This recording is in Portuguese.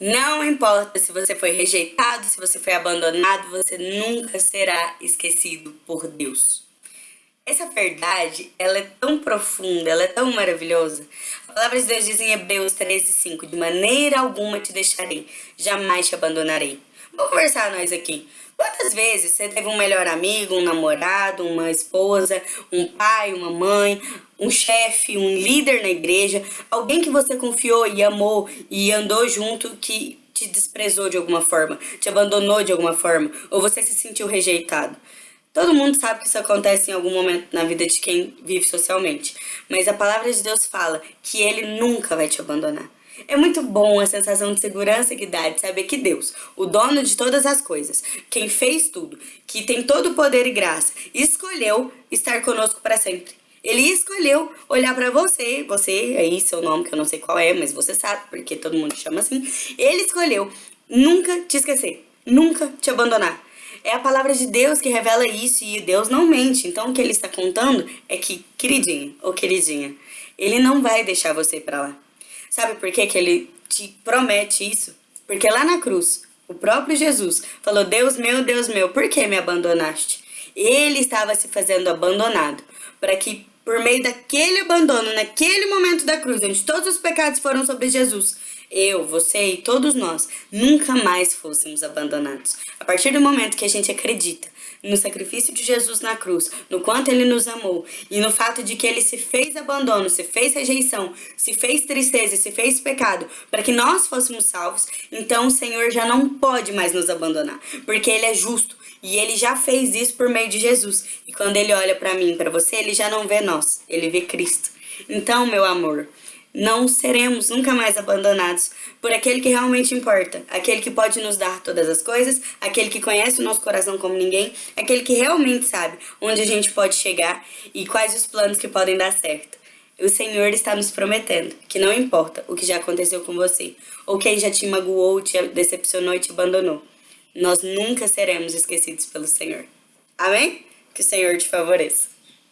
Não importa se você foi rejeitado, se você foi abandonado, você nunca será esquecido por Deus. Essa verdade, ela é tão profunda, ela é tão maravilhosa. A palavra de Deus diz em Hebreus 13, 5, de maneira alguma te deixarei, jamais te abandonarei. Vamos conversar nós aqui. Quantas vezes você teve um melhor amigo, um namorado, uma esposa, um pai, uma mãe, um chefe, um líder na igreja, alguém que você confiou e amou e andou junto que te desprezou de alguma forma, te abandonou de alguma forma, ou você se sentiu rejeitado? Todo mundo sabe que isso acontece em algum momento na vida de quem vive socialmente, mas a palavra de Deus fala que ele nunca vai te abandonar. É muito bom a sensação de segurança que dá de saber que Deus, o dono de todas as coisas, quem fez tudo, que tem todo o poder e graça, escolheu estar conosco para sempre. Ele escolheu olhar para você, você aí, seu nome, que eu não sei qual é, mas você sabe, porque todo mundo chama assim. Ele escolheu nunca te esquecer, nunca te abandonar. É a palavra de Deus que revela isso e Deus não mente. Então o que ele está contando é que, queridinho ou queridinha, ele não vai deixar você para lá. Sabe por que, que ele te promete isso? Porque lá na cruz, o próprio Jesus falou: Deus meu, Deus meu, por que me abandonaste? Ele estava se fazendo abandonado para que por meio daquele abandono, naquele momento da cruz, onde todos os pecados foram sobre Jesus, eu, você e todos nós nunca mais fôssemos abandonados. A partir do momento que a gente acredita no sacrifício de Jesus na cruz, no quanto ele nos amou e no fato de que ele se fez abandono, se fez rejeição, se fez tristeza, se fez pecado para que nós fôssemos salvos, então o Senhor já não pode mais nos abandonar, porque ele é justo e ele já fez isso por meio de Jesus. E quando ele olha para mim, para você, ele já não vê nós, ele vê Cristo. Então, meu amor, não seremos nunca mais abandonados por aquele que realmente importa, aquele que pode nos dar todas as coisas, aquele que conhece o nosso coração como ninguém, aquele que realmente sabe onde a gente pode chegar e quais os planos que podem dar certo. O Senhor está nos prometendo que não importa o que já aconteceu com você, ou quem já te magoou, te decepcionou e te abandonou, nós nunca seremos esquecidos pelo Senhor. Amém? Que o Senhor te favoreça.